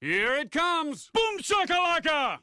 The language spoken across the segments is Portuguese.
Here it comes! Boom shakalaka!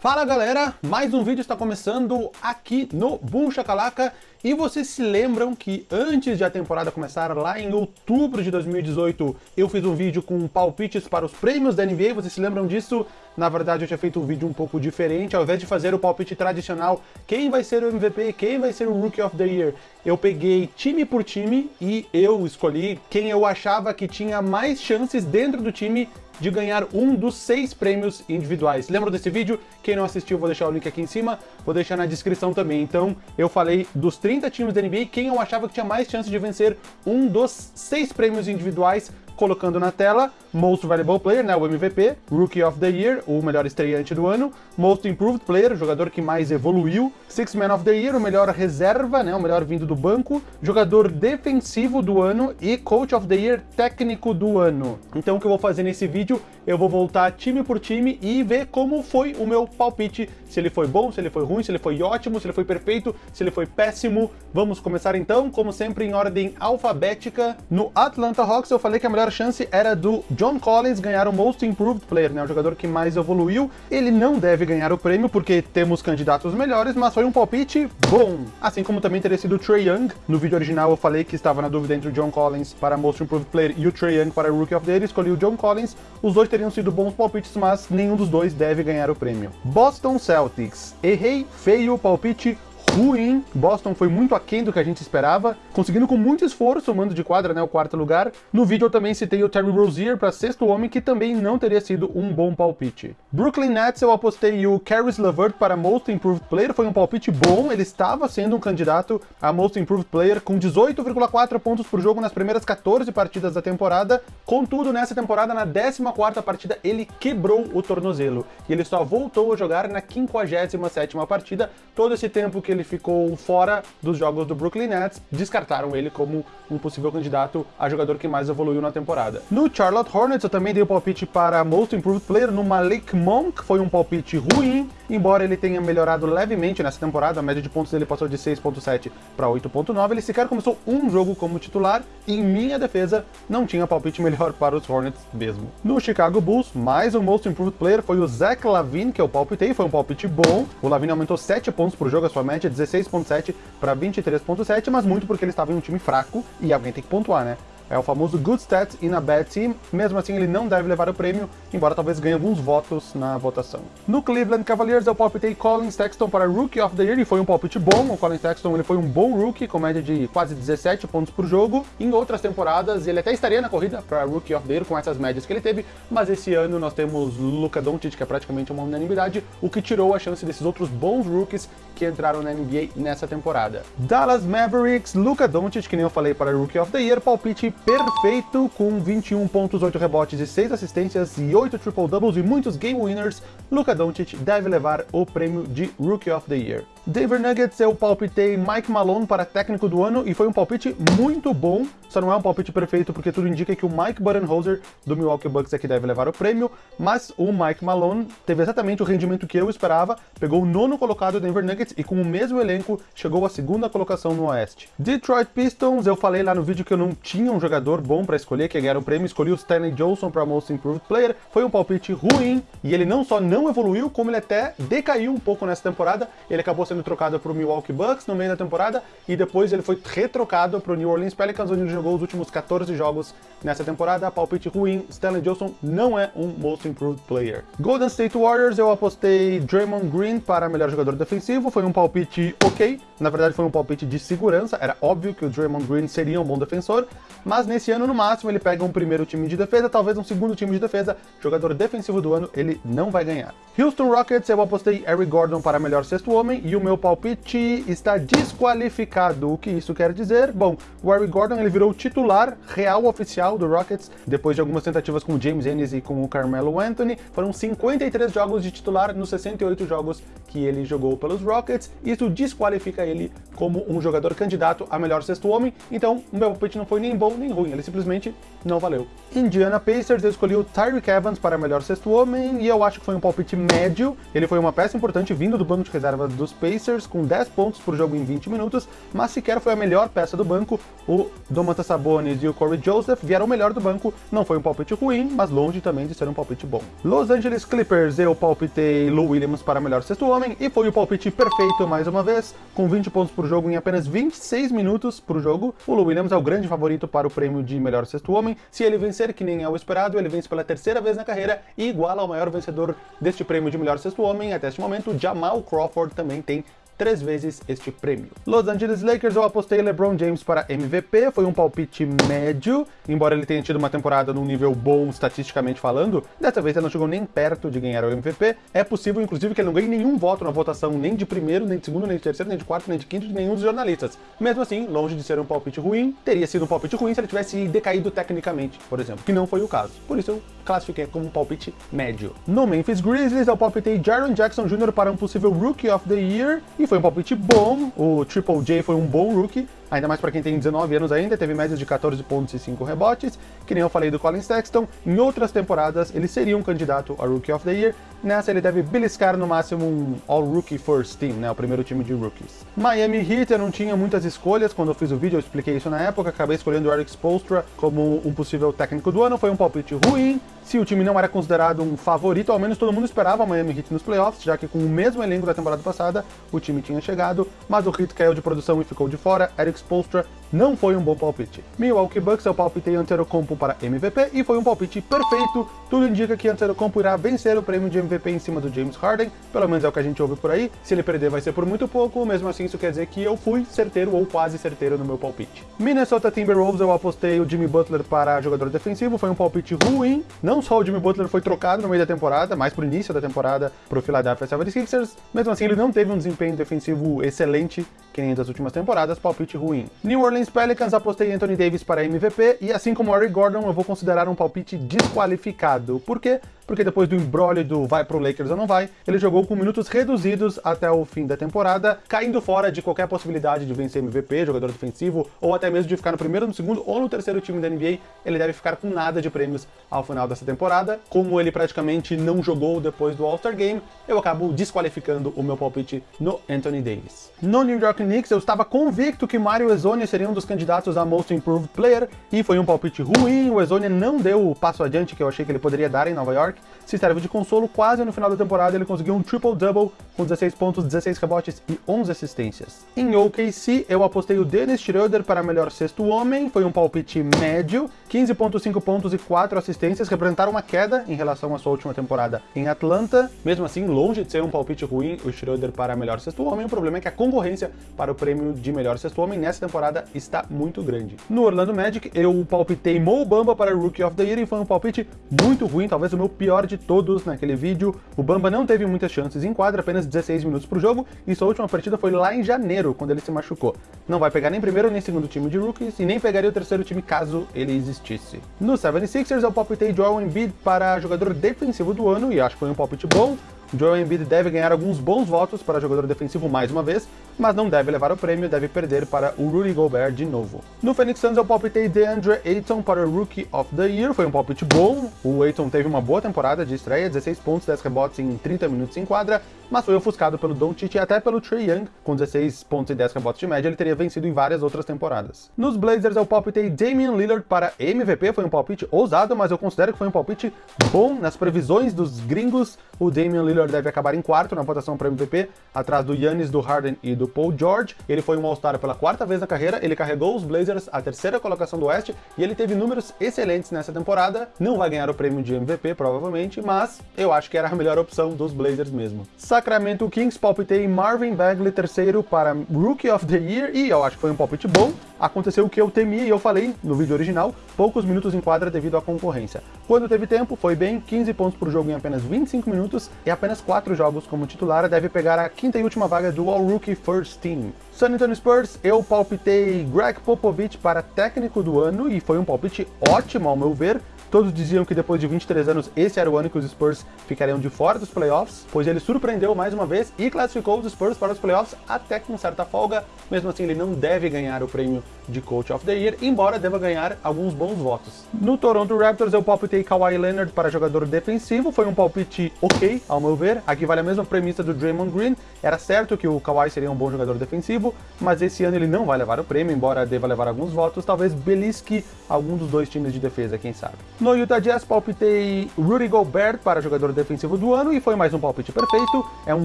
Fala galera, mais um vídeo está começando aqui no Boom Shakalaka e vocês se lembram que antes de a temporada começar, lá em outubro de 2018, eu fiz um vídeo com palpites para os prêmios da NBA, vocês se lembram disso? Na verdade eu tinha feito um vídeo um pouco diferente, ao invés de fazer o palpite tradicional, quem vai ser o MVP, quem vai ser o Rookie of the Year, eu peguei time por time e eu escolhi quem eu achava que tinha mais chances dentro do time de ganhar um dos seis prêmios individuais. Lembra desse vídeo? Quem não assistiu, vou deixar o link aqui em cima, vou deixar na descrição também. Então, eu falei dos 30 times da NBA, quem eu achava que tinha mais chance de vencer um dos seis prêmios individuais colocando na tela Most Valuable Player, né, o MVP, Rookie of the Year, o melhor estreante do ano, Most Improved Player, o jogador que mais evoluiu, Six Man of the Year, o melhor reserva, né, o melhor vindo do banco, jogador defensivo do ano e Coach of the Year técnico do ano. Então o que eu vou fazer nesse vídeo, eu vou voltar time por time e ver como foi o meu palpite, se ele foi bom, se ele foi ruim, se ele foi ótimo, se ele foi perfeito, se ele foi péssimo. Vamos começar então, como sempre, em ordem alfabética. No Atlanta Hawks eu falei que a melhor chance era do John Collins ganhar o Most Improved Player, né, o jogador que mais evoluiu. Ele não deve ganhar o prêmio porque temos candidatos melhores, mas foi um palpite bom. Assim como também teria sido o Trey Young. No vídeo original eu falei que estava na dúvida entre o John Collins para Most Improved Player e o Trey Young para Rookie of the Year. Escolhi o John Collins. Os dois teriam sido bons palpites, mas nenhum dos dois deve ganhar o prêmio. Boston Celtics. Errei feio o palpite ruim. Boston foi muito aquém do que a gente esperava, conseguindo com muito esforço o mando de quadra, né, o quarto lugar. No vídeo eu também citei o Terry Rozier para sexto homem, que também não teria sido um bom palpite. Brooklyn Nets eu apostei o Caris LeVert para Most Improved Player, foi um palpite bom, ele estava sendo um candidato a Most Improved Player com 18,4 pontos por jogo nas primeiras 14 partidas da temporada, contudo nessa temporada, na 14ª partida, ele quebrou o tornozelo, e ele só voltou a jogar na 57ª partida, todo esse tempo que ele ele ficou fora dos jogos do Brooklyn Nets, descartaram ele como um possível candidato a jogador que mais evoluiu na temporada. No Charlotte Hornets eu também dei o palpite para Most Improved Player no Malik Monk, foi um palpite ruim, embora ele tenha melhorado levemente nessa temporada, a média de pontos dele passou de 6.7 para 8.9, ele sequer começou um jogo como titular, e em minha defesa não tinha palpite melhor para os Hornets mesmo. No Chicago Bulls, mais um Most Improved Player foi o Zach Lavine, que eu palpitei, foi um palpite bom, o Lavine aumentou 7 pontos por jogo, a sua média 16.7 para 23.7, mas muito porque ele estava em um time fraco e alguém tem que pontuar, né? É o famoso Good Stats in a Bad Team, mesmo assim ele não deve levar o prêmio, embora talvez ganhe alguns votos na votação. No Cleveland Cavaliers eu palpitei Colin Sexton para Rookie of the Year, e foi um palpite bom, o Colin Sexton ele foi um bom rookie, com média de quase 17 pontos por jogo. Em outras temporadas ele até estaria na corrida para Rookie of the Year com essas médias que ele teve, mas esse ano nós temos Luka Doncic, que é praticamente uma unanimidade, o que tirou a chance desses outros bons rookies que entraram na NBA nessa temporada. Dallas Mavericks, Luka Doncic, que nem eu falei para Rookie of the Year, palpite perfeito, com 21 pontos, 8 rebotes e 6 assistências e 8 triple-doubles e muitos game winners, Luka Doncic deve levar o prêmio de Rookie of the Year. Denver Nuggets eu palpitei Mike Malone para técnico do ano e foi um palpite muito bom, só não é um palpite perfeito porque tudo indica que o Mike Budenholzer do Milwaukee Bucks é que deve levar o prêmio, mas o Mike Malone teve exatamente o rendimento que eu esperava, pegou o nono colocado do Denver Nuggets e com o mesmo elenco chegou à segunda colocação no Oeste. Detroit Pistons, eu falei lá no vídeo que eu não tinha um jogador bom para escolher, que ganhar o prêmio, escolhi o Stanley Johnson para Most Improved Player, foi um palpite ruim e ele não só não evoluiu, como ele até decaiu um pouco nessa temporada, ele acabou sendo trocado para o Milwaukee Bucks no meio da temporada e depois ele foi retrocado para o New Orleans Pelicans, onde ele jogou os últimos 14 jogos nessa temporada. Palpite ruim, Stanley Johnson não é um Most Improved Player. Golden State Warriors, eu apostei Draymond Green para melhor jogador defensivo, foi um palpite ok, na verdade foi um palpite de segurança, era óbvio que o Draymond Green seria um bom defensor, mas nesse ano no máximo ele pega um primeiro time de defesa, talvez um segundo time de defesa, jogador defensivo do ano ele não vai ganhar. Houston Rockets, eu apostei Eric Gordon para melhor sexto homem e o meu palpite está desqualificado. O que isso quer dizer? Bom, o Eric Gordon ele virou titular real oficial do Rockets depois de algumas tentativas com o James Ennis e com o Carmelo Anthony. Foram 53 jogos de titular nos 68 jogos que ele jogou pelos Rockets. Isso desqualifica ele como um jogador candidato a melhor sexto homem. Então, o meu palpite não foi nem bom nem ruim, ele simplesmente não valeu. Indiana Pacers, eu escolhi o Tyreek Evans para melhor sexto homem e eu acho que foi um palpite médio. Ele foi uma peça importante vindo do banco de reservas dos Pacers Pacers com 10 pontos por jogo em 20 minutos, mas sequer foi a melhor peça do banco. O Domantas Sabonis e o Corey Joseph vieram melhor do banco, não foi um palpite ruim, mas longe também de ser um palpite bom. Los Angeles Clippers, eu palpitei Lou Williams para melhor sexto homem, e foi o palpite perfeito mais uma vez, com 20 pontos por jogo em apenas 26 minutos por jogo. O Lou Williams é o grande favorito para o prêmio de melhor sexto homem. Se ele vencer, que nem é o esperado, ele vence pela terceira vez na carreira e iguala ao maior vencedor deste prêmio de melhor sexto homem até este momento, Jamal Crawford também tem três vezes este prêmio. Los Angeles Lakers, eu apostei LeBron James para MVP, foi um palpite médio, embora ele tenha tido uma temporada num nível bom estatisticamente falando, dessa vez ele não chegou nem perto de ganhar o MVP. É possível, inclusive, que ele não ganhe nenhum voto na votação, nem de primeiro, nem de segundo, nem de terceiro, nem de quarto, nem de quinto, de nenhum dos jornalistas. Mesmo assim, longe de ser um palpite ruim, teria sido um palpite ruim se ele tivesse decaído tecnicamente, por exemplo, que não foi o caso. Por isso eu classifiquei como um palpite médio. No Memphis Grizzlies, eu palpitei Jaron Jackson Jr. para um possível Rookie of the Year, e foi um palpite bom, o Triple J foi um bom rookie, ainda mais para quem tem 19 anos ainda, teve médias de 14 pontos e 5 rebotes, que nem eu falei do Colin Sexton, em outras temporadas ele seria um candidato a Rookie of the Year, nessa ele deve beliscar no máximo um All-Rookie First Team, né, o primeiro time de rookies. Miami Heat, eu não tinha muitas escolhas, quando eu fiz o vídeo eu expliquei isso na época, acabei escolhendo o Eric Spoelstra como um possível técnico do ano, foi um palpite ruim, se o time não era considerado um favorito, ao menos todo mundo esperava o Miami Heat nos playoffs, já que com o mesmo elenco da temporada passada, o time tinha chegado, mas o Heat caiu de produção e ficou de fora, Eric Spoelstra não foi um bom palpite. Milwaukee Bucks eu palpitei Antetokounmpo para MVP e foi um palpite perfeito. Tudo indica que Antetokounmpo irá vencer o prêmio de MVP em cima do James Harden, pelo menos é o que a gente ouve por aí. Se ele perder vai ser por muito pouco, mesmo assim isso quer dizer que eu fui certeiro ou quase certeiro no meu palpite. Minnesota Timberwolves eu apostei o Jimmy Butler para jogador defensivo, foi um palpite ruim. Não só o Jimmy Butler foi trocado no meio da temporada, mas pro início da temporada pro Philadelphia 76ers, mesmo assim ele não teve um desempenho defensivo excelente, que nem das últimas temporadas, palpite ruim. New Orleans Pelicans apostei Anthony Davis para MVP, e assim como Eric Gordon, eu vou considerar um palpite desqualificado. Por quê? Porque depois do embrolho do vai pro Lakers ou não vai, ele jogou com minutos reduzidos até o fim da temporada, caindo fora de qualquer possibilidade de vencer MVP, jogador defensivo, ou até mesmo de ficar no primeiro, no segundo ou no terceiro time da NBA, ele deve ficar com nada de prêmios ao final dessa temporada. Como ele praticamente não jogou depois do All-Star Game, eu acabo desqualificando o meu palpite no Anthony Davis. No New York Knicks, eu estava convicto que Mario Ezonia seria um dos candidatos a Most Improved Player, e foi um palpite ruim, o Ezonia não deu o passo adiante que eu achei que ele poderia dar em Nova York, se serve de consolo, quase no final da temporada ele conseguiu um triple-double com 16 pontos, 16 rebotes e 11 assistências. Em OKC, eu apostei o Dennis Schroeder para melhor sexto homem, foi um palpite médio, 15.5 pontos e 4 assistências, representaram uma queda em relação à sua última temporada em Atlanta. Mesmo assim, longe de ser um palpite ruim, o Schroeder para melhor sexto homem, o problema é que a concorrência para o prêmio de melhor sexto homem nessa temporada está muito grande. No Orlando Magic, eu palpitei Mo Bamba para Rookie of the Year e foi um palpite muito ruim, talvez o meu pior de todos naquele vídeo. O Bamba não teve muitas chances em quadra, apenas 16 minutos por jogo, e sua última partida foi lá em janeiro, quando ele se machucou. Não vai pegar nem primeiro nem segundo time de rookies, e nem pegaria o terceiro time caso ele existisse. No 76ers, eu palpitei Joel Embiid para jogador defensivo do ano, e acho que foi um palpite bom. Joel Embiid deve ganhar alguns bons votos para jogador defensivo mais uma vez, mas não deve levar o prêmio, deve perder para o Rudy Gobert de novo. No Phoenix Suns eu palpitei DeAndre Ayton para Rookie of the Year, foi um palpite bom, o Ayton teve uma boa temporada de estreia, 16 pontos, 10 rebotes em 30 minutos em quadra, mas foi ofuscado pelo Doncic e até pelo Trey Young, com 16 pontos e 10 rebotes de média, ele teria vencido em várias outras temporadas. Nos Blazers eu palpitei Damian Lillard para MVP, foi um palpite ousado, mas eu considero que foi um palpite bom. Nas previsões dos gringos, o Damian Lillard deve acabar em quarto na votação para MVP, atrás do Yannis, do Harden e do Paul George. Ele foi um All-Star pela quarta vez na carreira, ele carregou os Blazers à terceira colocação do Oeste e ele teve números excelentes nessa temporada. Não vai ganhar o prêmio de MVP, provavelmente, mas eu acho que era a melhor opção dos Blazers mesmo. Sacramento Kings palpitei Marvin Bagley terceiro para Rookie of the Year e eu acho que foi um palpite bom. Aconteceu o que eu temia e eu falei no vídeo original, poucos minutos em quadra devido à concorrência. Quando teve tempo, foi bem, 15 pontos por jogo em apenas 25 minutos e apenas 4 jogos como titular, deve pegar a quinta e última vaga do All-Rookie First Team. San Antonio Spurs, eu palpitei Greg Popovich para técnico do ano e foi um palpite ótimo ao meu ver, Todos diziam que depois de 23 anos esse era o ano que os Spurs ficariam de fora dos playoffs, pois ele surpreendeu mais uma vez e classificou os Spurs para os playoffs até com certa folga. Mesmo assim, ele não deve ganhar o prêmio de Coach of the Year, embora deva ganhar alguns bons votos. No Toronto Raptors, eu palpitei Kawhi Leonard para jogador defensivo, foi um palpite ok, ao meu ver. Aqui vale a mesma premissa do Draymond Green, era certo que o Kawhi seria um bom jogador defensivo, mas esse ano ele não vai levar o prêmio, embora deva levar alguns votos, talvez belisque algum dos dois times de defesa, quem sabe. No Utah Jazz, palpitei Rudy Gobert para jogador defensivo do ano, e foi mais um palpite perfeito. É um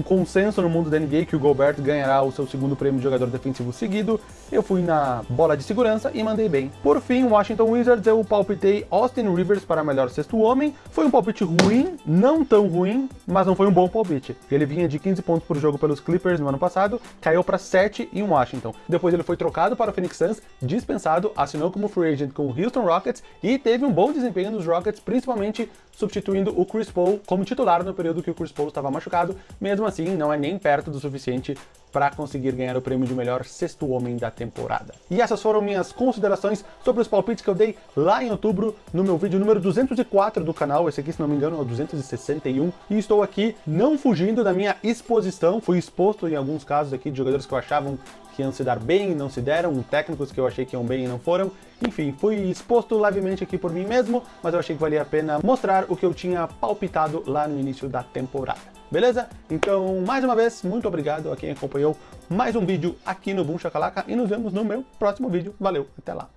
consenso no mundo da NBA que o Gobert ganhará o seu segundo prêmio de jogador defensivo seguido. Eu fui na bola de segurança e mandei bem. Por fim, Washington Wizards, eu palpitei Austin Rivers para melhor sexto homem. Foi um palpite ruim, não tão ruim, mas não foi um bom palpite. Ele vinha de 15 pontos por jogo pelos Clippers no ano passado, caiu para 7 em Washington. Depois ele foi trocado para o Phoenix Suns, dispensado, assinou como free agent com o Houston Rockets e teve um bom desempenho nos Rockets, principalmente substituindo o Chris Paul como titular no período que o Chris Paul estava machucado. Mesmo assim, não é nem perto do suficiente para conseguir ganhar o prêmio de melhor sexto homem da temporada. E essas foram minhas considerações sobre os palpites que eu dei lá em outubro no meu vídeo número 204 do canal, esse aqui se não me engano é o 261, e estou aqui não fugindo da minha exposição, fui exposto em alguns casos aqui de jogadores que eu achavam que iam se dar bem e não se deram, técnicos que eu achei que iam bem e não foram. Enfim, fui exposto levemente aqui por mim mesmo, mas eu achei que valia a pena mostrar o que eu tinha palpitado lá no início da temporada. Beleza? Então, mais uma vez, muito obrigado a quem acompanhou mais um vídeo aqui no Boom Chacalaca e nos vemos no meu próximo vídeo. Valeu, até lá!